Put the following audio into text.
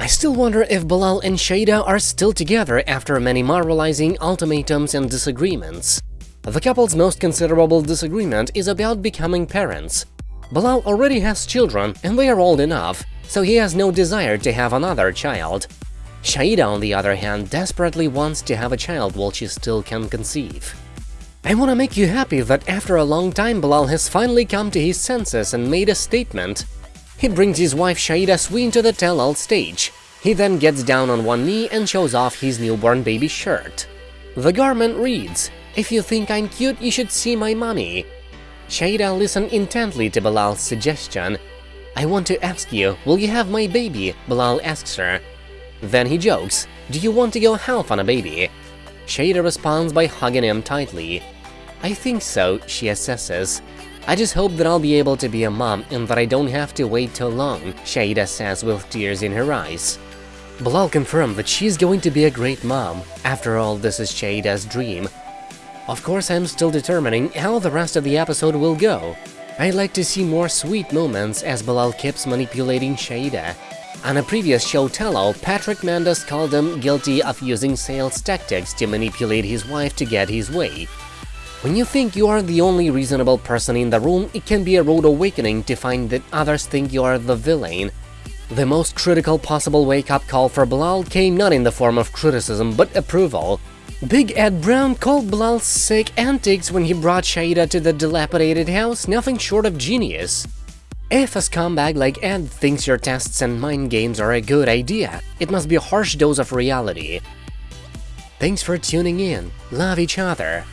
I still wonder if Bilal and Shaeeda are still together after many moralizing ultimatums and disagreements. The couple's most considerable disagreement is about becoming parents. Bilal already has children and they are old enough, so he has no desire to have another child. Shaeeda, on the other hand, desperately wants to have a child while she still can conceive. I wanna make you happy that after a long time Bilal has finally come to his senses and made a statement. He brings his wife Shaeeda Sween to the tell-all stage. He then gets down on one knee and shows off his newborn baby shirt. The garment reads, If you think I'm cute, you should see my mommy. Shaeeda listened intently to Bilal's suggestion. I want to ask you, will you have my baby? Bilal asks her. Then he jokes, do you want to go half on a baby? Shaeeda responds by hugging him tightly. I think so, she assesses. I just hope that I'll be able to be a mom and that I don't have to wait too long, Shaeeda says with tears in her eyes. Bilal confirmed that she's going to be a great mom. After all, this is Shaeeda's dream. Of course, I'm still determining how the rest of the episode will go. I'd like to see more sweet moments as Bilal keeps manipulating Shaeeda. On a previous show Tell-All, Patrick Mendes called him guilty of using sales tactics to manipulate his wife to get his way. When you think you are the only reasonable person in the room, it can be a rude awakening to find that others think you are the villain. The most critical possible wake-up call for Bilal came not in the form of criticism but approval. Big Ed Brown called Bilal's sick antics when he brought Shaeeda to the dilapidated house nothing short of genius. If a scumbag like Ed thinks your tests and mind games are a good idea, it must be a harsh dose of reality. Thanks for tuning in, love each other,